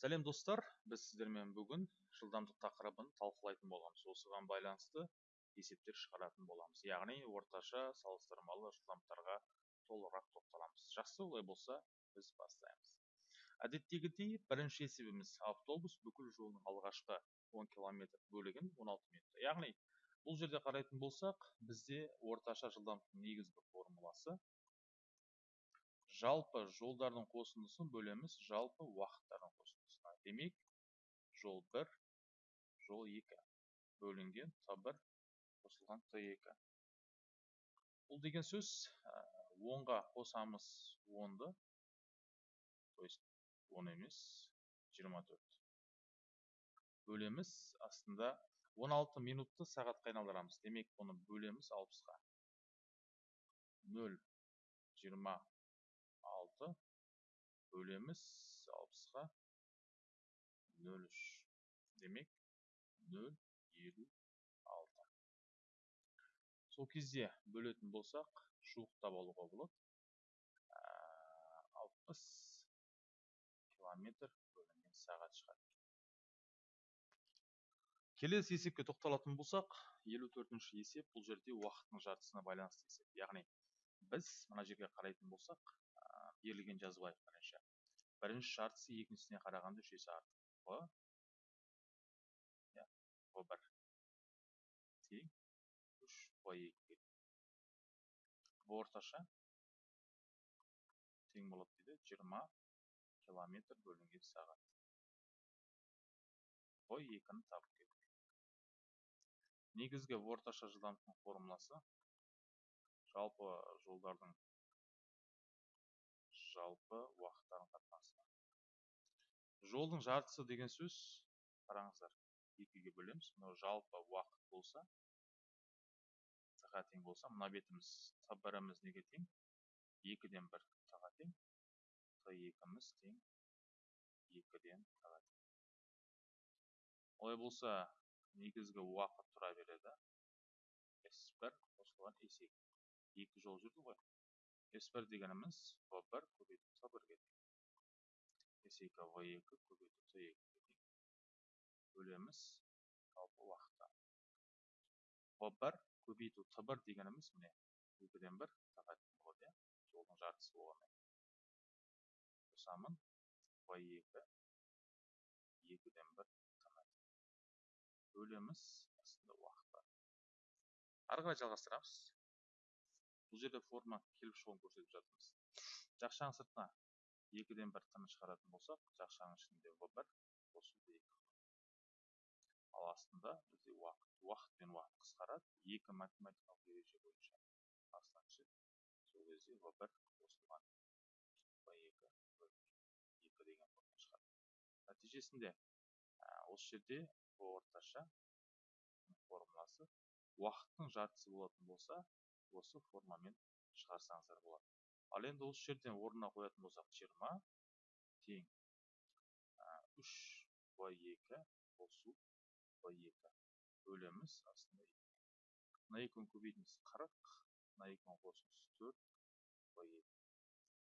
сәлем достар. Біз сіздермен бүгін жылдамдық тақырыбын талқылайтын боламыз. Осыған байланысты есептер шығаратын боламыз. Яғни орташа салыстырмалы жылдамдықтарға толығырақ тоқталамыз. Жақсы олай болса біз бастаймыз. Әдеттегідей бірінші есебіміз автобус бүкіл жолының алғашқы 10 километр бөлігін 16 минутта. Яғни бұл жерде қарайтын болсақ бізде орташа жылдамдықтың негізгі формуласы жалпы жолдардың қосындысын бөлеміз жалпы уақыттардың демек жол 1 жол 2 бөлінген т1 қосылған т2 бұл деген сөз онға қосамыз 10-ды то есть 10 емес 24 бөлеміз астында 16 минутты сағатқа айналдырамыз. Демек бұны бөлеміз 60-ға 0 20 6 бөлеміз 60-ға 0,3 демек 0,56 сол кезде бөлетін болсақ жуықтап алуға болады 60 километр бөлінген сағат шығады келесі есепке тоқталатын болсақ 54 есеп бұл жерде уақыттың жартысына байланысты есеп яғни біз мына жерге қарайтын болсақ берілген алайық бірінші бірінші жартысы екіншісіне қарағанда үш есе артық в иә бір тең үш в екі в орташа тең болады дейді жиырма километр бөлінген сағат в екіні табу керек негізгі орташа жылдамдықтың формуласы жалпы жолдардың жалпы уақыттарын қатынасы жолдың жартысы деген сөз қараңыздар. Екіге бөлеміз. Мынау жалпы уақыт болса т тең болса мына бетіміз т біріміз неге тең? Екіден бір т тең т екіміз тең екіден т тең. Олай болса негізгі уақыт тұра береді. С бір қосылған с екі екі жол жүрді ғой. S1 дегеніміз V1 көбейту T1-ге тең. S2 V2 көбейту T2-ге тең. Бөлеміз жалпы уақытта. V1 көбейту T1 дегеніміз міне 2-ден 1 тағат тең болады, иә. Жолдың жартысы болғаннан қосамын V2 2-ден 1 тағат бөлеміз астында уақытта. Ары қарай жалғастырамыз бұл жерде форма келіп шығуын көрсетіп жатырмыз жақшаның сыртына екіден бір тыны шығаратын болсақ жақшаның ішінде в бір қосу екі ал астында бізде уақыт уақыт пен уақыт қысқарады. Екі математикалық ереже бойынша астына түседі сол кезде в бір қосылған. В екі екі деген форма шығады. Нәтижесінде осы жерде орташа формуласы уақыттың жартысы болатын болса осы формамен шығарсаңыздар болады. Ал енді осы жерден орнына қоятын болсақ жиырма тең. Үш в екі қосу в екі. Бөлеміз астында мына екеуін көбейтіңіз қырық мына екеуін қосыңыз төрт в екі.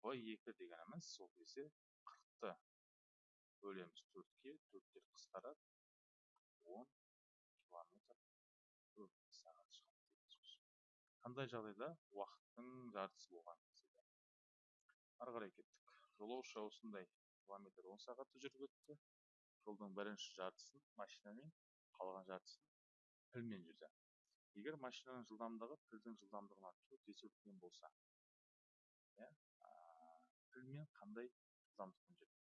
В екі дегеніміз сол кезде қырықты бөлеміз төртке төрттер қысқарады. он километр сағат шығады қандай жағдайда? Уақыттың жартысы болған. Ары қарай кеттік. Жолаушы осындай километр он сағатта жүріп өтті. Жолдың бірінші жартысын машинамен қалған жартысын пілмен жүрді. Егер машинаның жылдамдығы пілдің жылдамдығынан төрт есе үлкен болса иә пілмен қандай жылдамдықпен жүрді?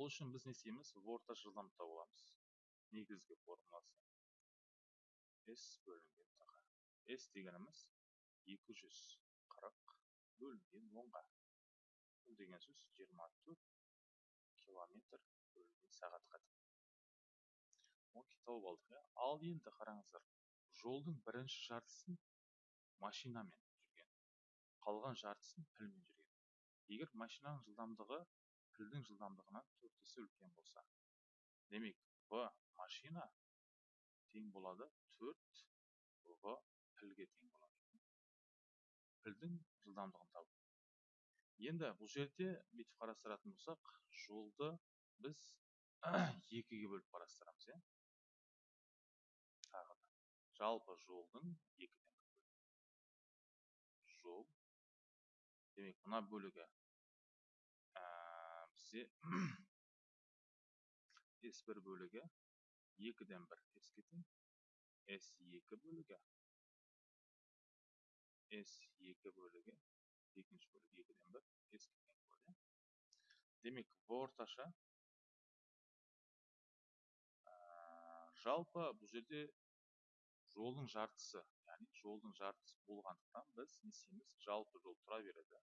Ол үшін біз не істейміз? Орташа жылдамдықта боламыз. Негізгі формуласы s бөлінген S дегеніміз 240 бөлінген 10-ға. Бұл деген сөз 24 километр бөлінген сағатқа. 10 тауып алдық, иә. Ал енді қараңыздар, жолдың бірінші жартысын машинамен жүрген, қалған жартысын пілмен жүрген. Егер машинаның жылдамдығы пілдің жылдамдығынан 4 есе үлкен болса, демек в машина тең болады 4 в пілге тең болады пілдің жылдамдығын табу. Енді бұл жерде бүйтіп қарастыратын болсақ жолды біз екіге бөліп қарастырамыз иә? Тағы да. Жалпы жолдың екіден жол. Демек мына бөлігі ә, бізде s бір бөлігі екіден бір s екі бөлігі. S екі бөлігі екінші бөлігі екіден бір ескерген болады демек орташа жалпы бұл жерде жолдың жартысы яғни жолдың жартысы болғандықтан біз не істейміз жалпы жол тұра береді.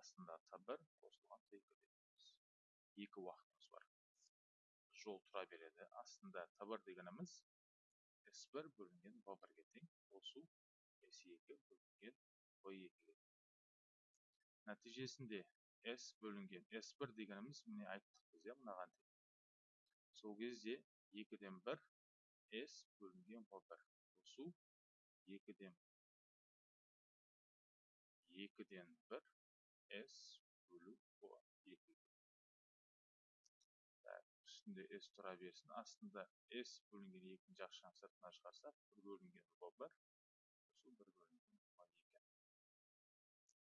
Астында т бір қосылған т екі екі уақытымыз бар. Жол тұра береді. Астында т бір дегеніміз с бір бөлінген в бірге тең қосу с екі бөлінген в екіге нәтижесінде с бөлінген с бір дегеніміз міне айттық біз иә мынаған тең сол кезде екіден бір с бөлінген в бір. Қосу екіден екіден бір с бөлу в екі үстінде s тұра берсін. Астында s бөлінген екіні жақшаның сыртына шығарсақ бір бөлінген в бір.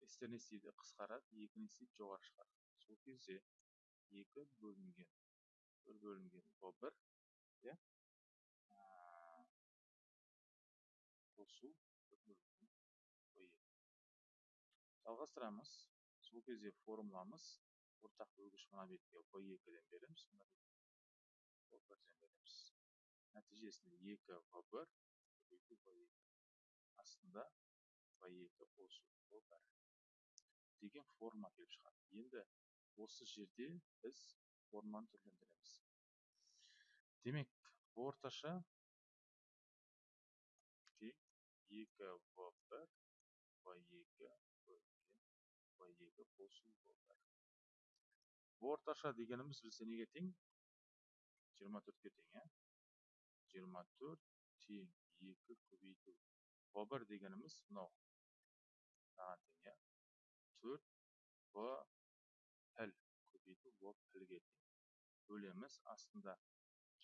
Екі стер не істейді қысқарады екі не істейді жоғары шығады сол кезде екі бөлінген бір бөлінген в бір иә? Қосу жалғастырамыз. Сол кезде формуламыз ортақ бөлгіш мына бетке в екіден береміз. Мына в бірден береміз. Нәтижесінде екі в бір астында в екі қосу в бір. Деген форма келіп шығады. Енді осы жерде біз форманы түрлендіреміз. Демек орташа тең екі в бір в екі бөлінген в екі қосу в бір. Орташа дегеніміз бізде неге тең? жиырма төртке тең иә? жиырма төрт тең екі көбейту. В бір дегеніміз мынау. Мынаған тең иә? Төрт в піл көбейту в пілге бөлеміз астында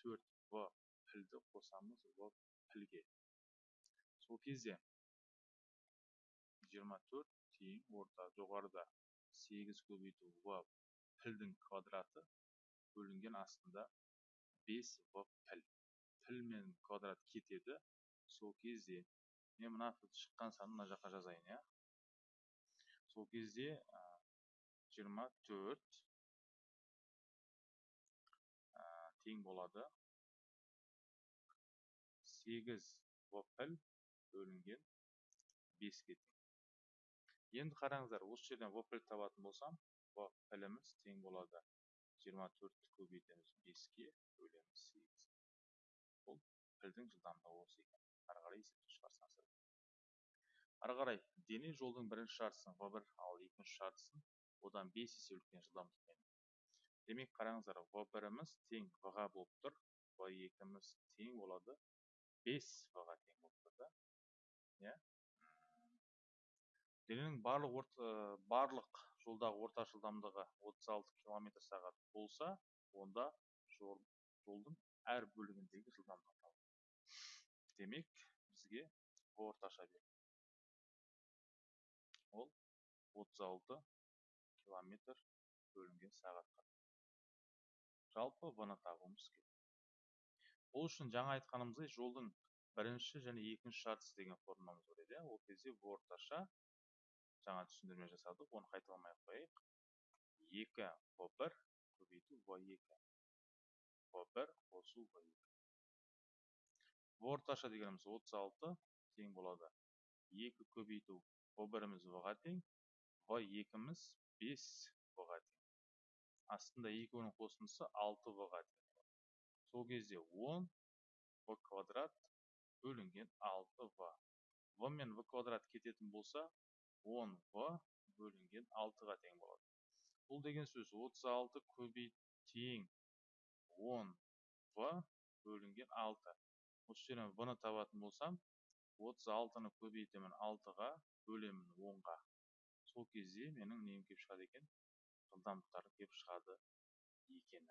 төрт в пілді қосамыз в пілге сол кезде жиырма төрт тең орта жоғарыда сегіз көбейту в пілдің квадраты бөлінген астында бес в піл піл мен квадрат кетеді сол кезде мен мына шыққан санын мына жаққа жазайын иә сол кезде жиырма төрт тең болады. Сегіз в піл бөлінген беске тең. Енді қараңыздар осы жерден в піл табатын болсам в піліміз тең болады. Жиырма төртті көбейтеміз беске бөлеміз сегіз. Бұл пілдің жылдамдығы осы екен. Ары қарай есептеп шығарсаңыздар. Ары қарай дене жолдың бірінші жартысын в бір ал екінші жартысын одан бес есе үлкен жылдамдықпен демек қараңыздар в біріміз тең в ға болып тұр в екіміз тең болады бес в ға тең болып тұр да. Иә? Дененің барлық орта, барлық жолдағы орта жылдамдығы 36 км сағат болса онда жол, жолдың әр бөлігіндегі жылдамдық демек бізге орташа ол 36 км бөлінген сағатқа. Жалпы в-ны табуымыз керек. Ол үшін жаңа айтқанымыздай жолдың бірінші және екінші жартысы деген формуламыз бар еді. Ол кезде орташа жаңа түсіндірме жасадық. Оны қайталамай ақ қояйық. Екі в бір көбейту в екі. В бір қосу в екі. Орташа дегеніміз отыз алты тең болады. Екі көбейту в біріміз в ға тең в екіміз бес в ға тең астында екеуінің қосындысы алты в ға тең сол кезде он в квадрат бөлінген алты в. В мен в квадрат кететін болса он в бөлінген алтыға тең болады. Бұл деген сөз 36 көбейт тең. он в бөлінген алты. Осы жерден в ны табатын болсам 36-ны көбейтемін алтыға. Бөлемін онға. Сол кезде менің нем келіп шығады екен? Жылдамдықтары келіп шығады екен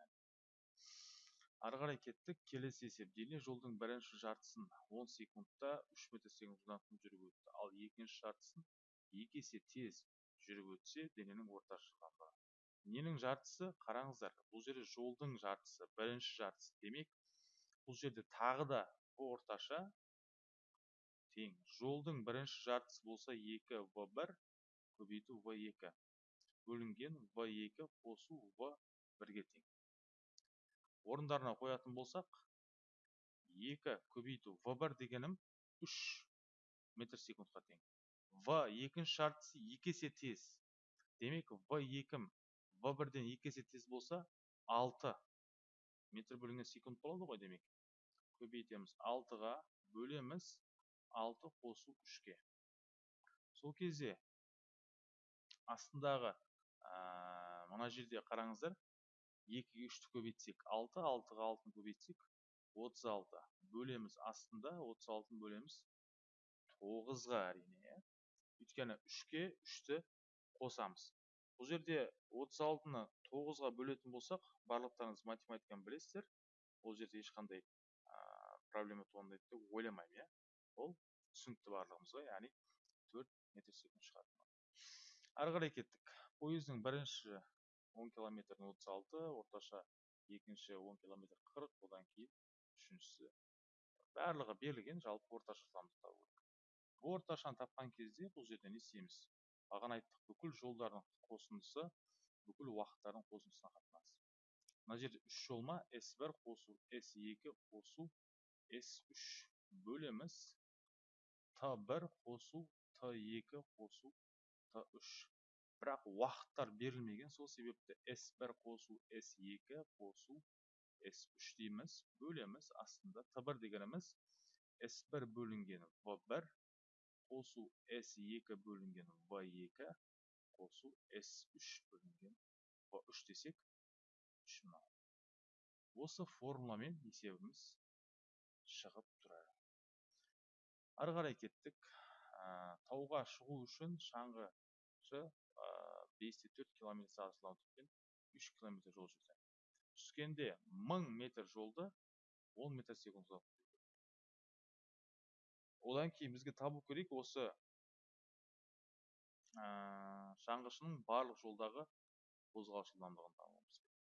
ары қарай кеттік келесі есеп дене жолдың бірінші жартысын он секундта үш метр секунд жылдамдықпен жүріп өтті. Ал екінші жартысын екі есе тез жүріп өтсе дененің орташа жылдамдығы ненің жартысы? Қараңыздар бұл жерде жолдың жартысы бірінші жартысы. Демек бұл жерде тағы да орташа тең. Жолдың бірінші жартысы болса екі в бір көбейту в екі. Бөлінген в екі қосу в бірге тең. Орындарына қоятын болсақ екі көбейту в бір дегенім үш метр секундқа тең. В екінші жартысы екі есе тез. Демек в екім в бірден екі есе тез болса алты метр бөлінген секунд болады ғой демек. Көбейтеміз. алтыға бөлеміз. Алты қосу үшке. Сол кезде астындағы мына жерде қараңыздар екіге үшті көбейтсек алты алтыға алтыны көбейтсек отыз алты бөлеміз астында отыз алтыны бөлеміз тоғызға әрине иә. Өйткені үшке үшті қосамыз. Бұл жерде отыз алтыны тоғызға бөлетін болсақ барлықтарыңыз математиканы білесіздер. Ол жерде ешқандай проблема туындайды деп ойламаймын иә. Ол түсінікті барлығымызға яғни төрт метр секунд шығады ары қарай кеттік пойыздың бірінші он километрін отыз алты орташа екінші он километр қырық одан кейін үшіншісі барлығы берілген жалпы орташа жылдамдық табу керек орташаны тапқан кезде бұл жерде не істейміз бағана айттық бүкіл жолдардың қосындысы бүкіл уақыттардың қосындысына қатынасы мына жерде үш жол ма с бір қосу с екі қосу с үш бөлеміз т бір қосу т екі қосу т үш. Бірақ уақыттар берілмеген сол себепті S1 қосу S2 қосу S3 дейміз бөлеміз астында Т1 дегеніміз S1 бөлінген V1 қосу S2 бөлінген V2 қосу S3 бөлінген V3 десек үш осы формуламен есебіміз шығып тұрады ары қарай кеттік. Тауға шығу үшін шаңғышы бесте төрт километр сағат жылдамдықпен үш километр жол жүрді. Түскенде мың метр жолды он метр секунд одан кейін бізге табу керек осы ә, шаңғышының барлық жолдағы қозғалыс жылдамдығын табуымыз керек.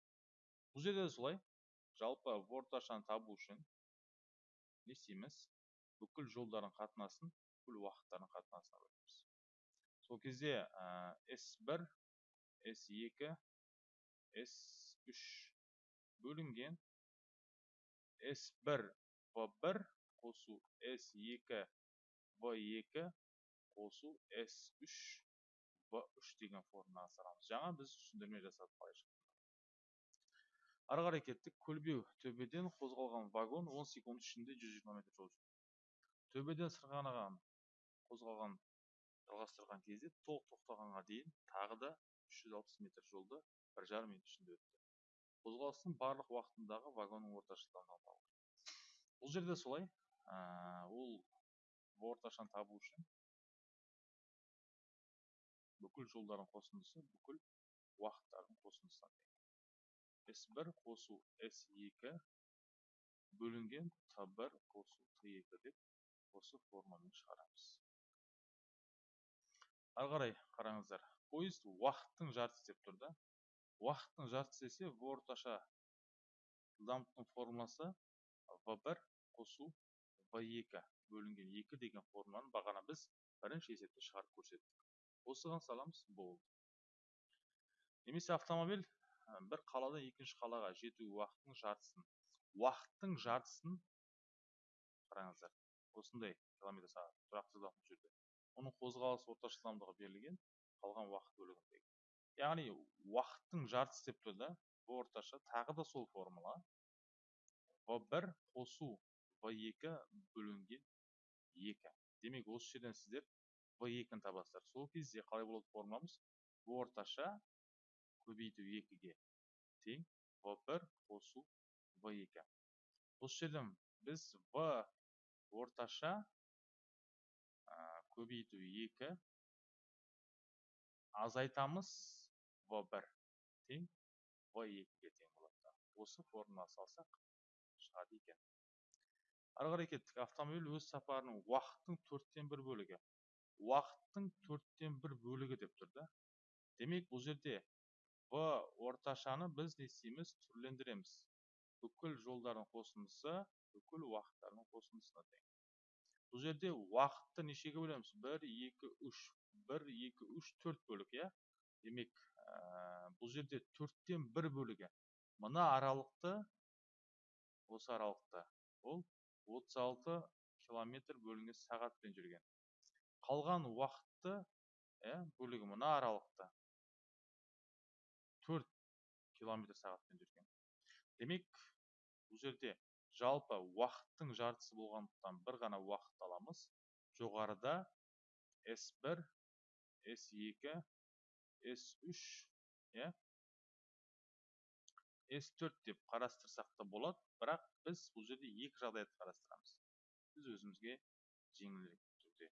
Бұл жерде де солай. Жалпы орташаны табу үшін не істейміз? Бүкіл жолдардың қатынасын бүкіл уақыттардың қатынасына бөлеміз. Сол кезде S1 S2 S3 бөлінген. S1 V1 қосу S2 V2 қосу S3 V3 деген формуланы саламыз жаңа біз түсіндірме жасадық былай ары қарай кеттік. Көлбеу төбеден қозғалған вагон 10 секунд ішінде 120 метр жол жүрді төбеден сырғанаған қозғалған жалғастырған кезде толық тоқтағанға дейін тағы да 360 метр жолды бір жарым минут ішінде өтті. Қозғалыстың барлық уақытындағы вагонның орташа жылдамдығын бұл жерде солай. Ол орташаны табу үшін бүкіл жолдардың қосындысы бүкіл уақыттардың қосындысына тең. С бір қосу с екі бөлінген т бір қосу т екі деп осы формамен шығарамыз ары қарай қараңыздар поезд уақыттың жартысы деп тұр да уақыттың жартысы десе в орташа жылдамдықтың формуласы в бір қосу в екі бөлінген екі деген формуланы бағана біз бірінші есепте шығарып көрсеттік осыған саламыз болды немесе автомобиль бір қаладан екінші қалаға жету уақытының жартысын уақыттың жартысын қараңыздар осындай километр сағат тұрақты жылдамдықпен жүрді оның қозғалыс орташа жылдамдығы берілген қалған уақыт бөлігіндегі яғни уақыттың жартысы деп тұр да в орташа тағы да сол формула. В бір қосу в екі бөлінген екі. Демек осы жерден сіздер в екіні табасыздар. Сол кезде қалай болады формуламыз? В орташа көбейту екіге тең. В бір қосу в екі. Осы жерден біз в орташа көбейту екі. Азайтамыз в бір тең в екіге тең болады осы формула салсақ шығады екен. Ары қарай кеттік. Автомобиль өз сапарының уақыттың төрттен бір бөлігі. Уақыттың төрттен бір бөлігі деп тұр да. Демек бұл жерде в орташаны біз не істейміз? Түрлендіреміз. Бүкіл жолдардың қосындысы бүкіл уақыттардың қосындысына тең. Бұл жерде уақытты нешеге бөлеміз? бір екі үш. бір екі үш төрт бөлік иә? Демек ә, бұл жерде төрттен бір бөлігі. Мына аралықты осы аралықты. Ол 36 километр бөлінген сағатпен жүрген. Қалған уақытты ә, бөлігі мына аралықты. 4 километр сағатпен жүрген. Демек бұл жерде жалпы уақыттың жартысы болғандықтан бір ғана уақыт аламыз. Жоғарыда S1 S2 S3 иә? S4 деп қарастырсақ та болады бірақ біз бұл жерде екі жағдайды қарастырамыз. Біз өзімізге жеңілірек түрде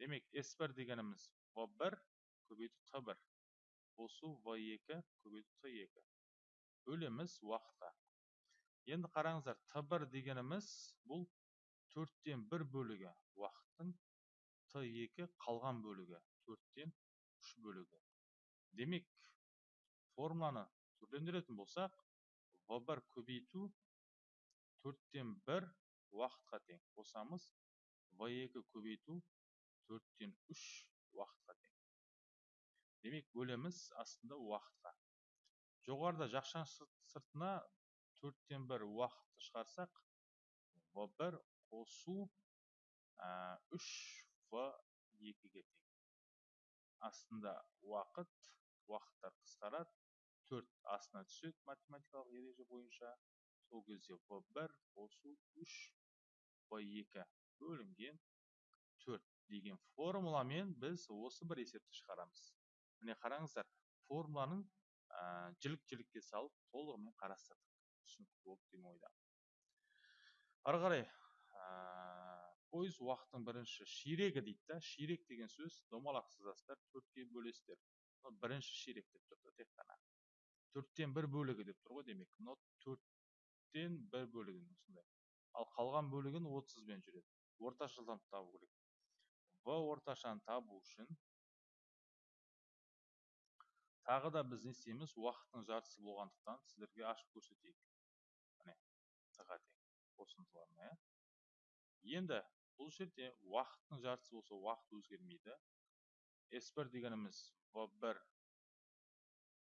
демек S1 дегеніміз V1 көбейту T1 қосу V2 көбейту T2 бөлеміз уақытқа енді қараңыздар т1 дегеніміз бұл төрттен бір бөлігі уақыттың т2 қалған бөлігі төрттен үш бөлігі. Демек формуланы түрлендіретін болсақ в1 көбейту төрттен бір уақытқа тең. Қосамыз в2 көбейту төрттен үш уақытқа тең. Демек бөлеміз астында уақытқа. Жоғарыда жақшаң сыртына төрттен бір уақытты шығарсақ в бір қосу үш в екіге тең. Астында уақыт уақыттар қысқарады төрт астына түседі математикалық ереже бойынша. Сол кезде в бір қосу үш в екі бөлінген төрт деген формуламен біз осы бір есепті шығарамыз. Міне қараңыздар формуланың жілік жілікке салып толығымен қарастырдық. Түсінікті болды деген ойдамын. Ары қарай пойыз уақыттың бірінші ширегі дейді да. Ширек деген сөз домалақ сызасыздар төртке бөлесіздер. Бірінші ширек деп тұр да тек қана. Төрттен бір бөлігі деп тұр ғой демек. Мынау төрттен бір бөлігін осындай ал қалған бөлігін отызбен жүреді. Орташа жылдамдықты табу керек. В орташаны табу үшін тағы да біз не істейміз уақыттың жартысы болғандықтан сіздерге ашып көрсетейік. Міне т-ға қосындыларына иә. Енді бұл жерде уақыттың жартысы болса уақыт өзгермейді. S1 дегеніміз v1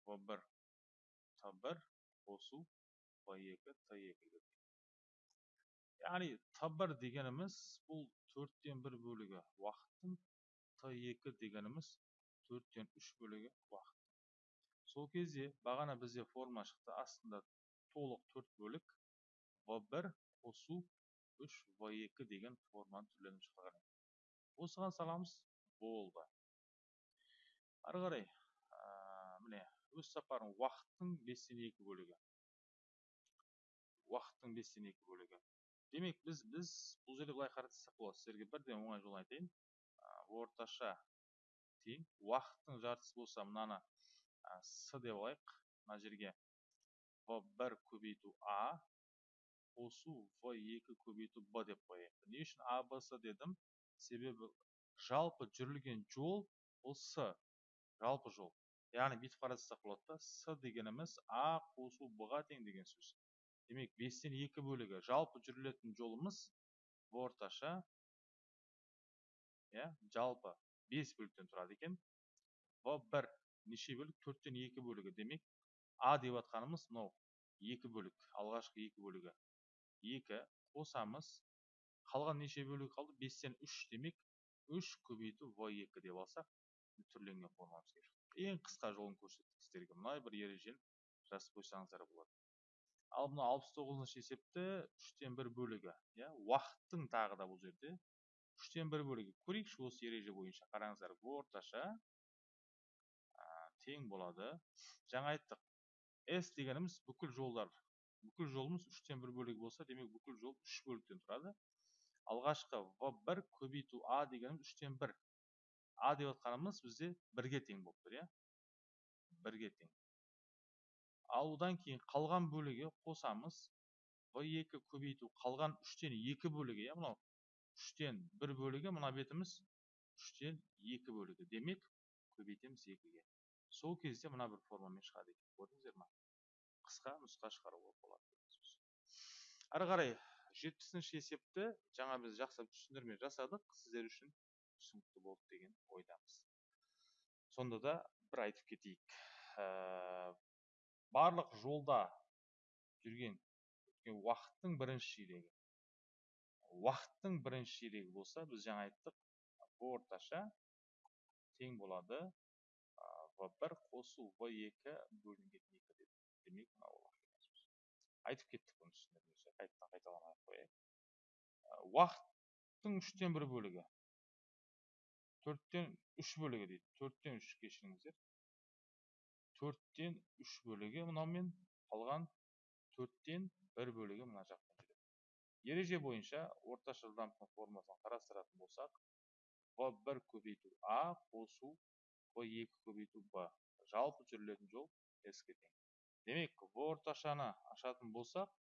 v1 t1 қосу v2 t2 ге яғни т1 дегеніміз бұл төрттен бір бөлігі. Уақыттың т2 дегеніміз төрттен үш бөлігі уақыт. Сол кезде бағана бізде форма шықты. Астында толық төрт бөлік в1 қосу 3 в2 деген форманы түрленіп шыққан. Осыған саламыз болды. Ары қарай міне өз сапарын уақыттың бестен екі бөлігі. Уақыттың бестен екі бөлігі. Демек біз біз бұл жерде былай қарастырсақ болады. Сіздерге бірден оңай жолын айтайын. Орташа тең. Уақыттың жартысы болса мынаны с деп алайық мына жерге. В бір көбейту а қосу в екі көбейту б деп қояйық. Не үшін а б с дедім? Себебі жалпы жүрілген жол ол с жалпы жол. Яғни бүйтіп қарастырсақ болады да с дегеніміз а қосу б ға тең деген сөз. Демек бестен екі бөлігі жалпы жүрілетін жолымыз орташа иә жалпы бес бөліктен тұрады екен. В бір неше бөлік? төрттен екі бөлігі. Демек а деп жатқанымыз мынау екі бөлік алғашқы екі бөлігі. Екі қосамыз қалған неше бөлігі қалды? Бестен үш. Демек үш көбейту в екі деп алсақ түрленген формамыз келіп ең қысқа жолын көрсеттік сіздерге. Мына бір ережені жазып қойсаңыздар болады. Ал мына алпыс тоғызыншы есепті үштен бір бөлігі иә? Уақыттың тағы да бұл жерде. Үштен бір бөлігі. Көрейікші осы ереже бойынша. Қараңыздар орташа тең болады. Жаңа айттық. S дегеніміз бүкіл жолдар. Бүкіл жолымыз үштен бір бөлігі болса демек бүкіл жол үш бөліктен тұрады. Алғашқы в бір көбейту а дегеніміз үштен бір. А деп отқанымыз бізде бірге тең болып тұр иә? Бірге тең. Ал одан кейін қалған бөлігі қосамыз. В екі көбейту қалған үштен екі бөлігі иә? Мынау үштен бір бөлігі мына бетіміз үштен екі бөлігі. Демек көбейтеміз екіге. Сол кезде мына бір формамен шығады екен көрдіңіздер ма? Қысқа нұсқа шығаруға болады ары қарай жетпісінші есепті жаңа біз жақсылап түсіндірме жасадық сіздер үшін түсінікті болды деген ойдамыз. Сонда да бір айтып кетейік. Ә, барлық жолда жүрген уақыттың бірінші ширегі уақыттың бірінші ширегі болса біз жаңа айттық орташа тең болады. В бір қосу в екі бөлінген екі деп демек мынау айтып кеттік бұны түсіндірмесе қайтадан қайталамай ақ қояйық уақыттың үштен бір бөлігі төрттен үш бөлігі дейді төрттен үш кешіріңіздер төрттен үш бөлігі мынаумен қалған төрттен бір бөлігі мына жақтан жүреді ереже бойынша орташа жылдамдықтың формуласын қарастыратын болсақ в бір көбейту а қосу екі көбейту б жалпы жүрілетін жол с ге тең демек в орташаны ашатын болсақ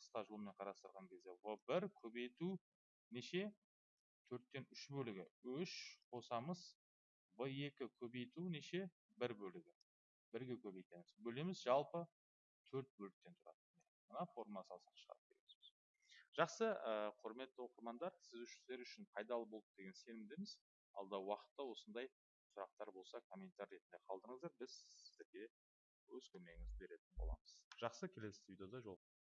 қысқа жолмен қарастырған кезде в бір көбейту неше? Төрттен үш бөлігі. Үш қосамыз в екі көбейту неше? Бір бөлігі. Бірге көбейтеміз. Бөлеміз жалпы төрт бөліктен тұрады. Мына формула салсақ шығады деген сөз жақсы құрметті оқырмандар сіздер үшін пайдалы болды деген сенімдеміз. Алдағы уақытта осындай сұрақтар болса комментарий ретінде қалдырыңыздар біз сіздерге өз көмегімізді беретін боламыз жақсы келесі видеода жол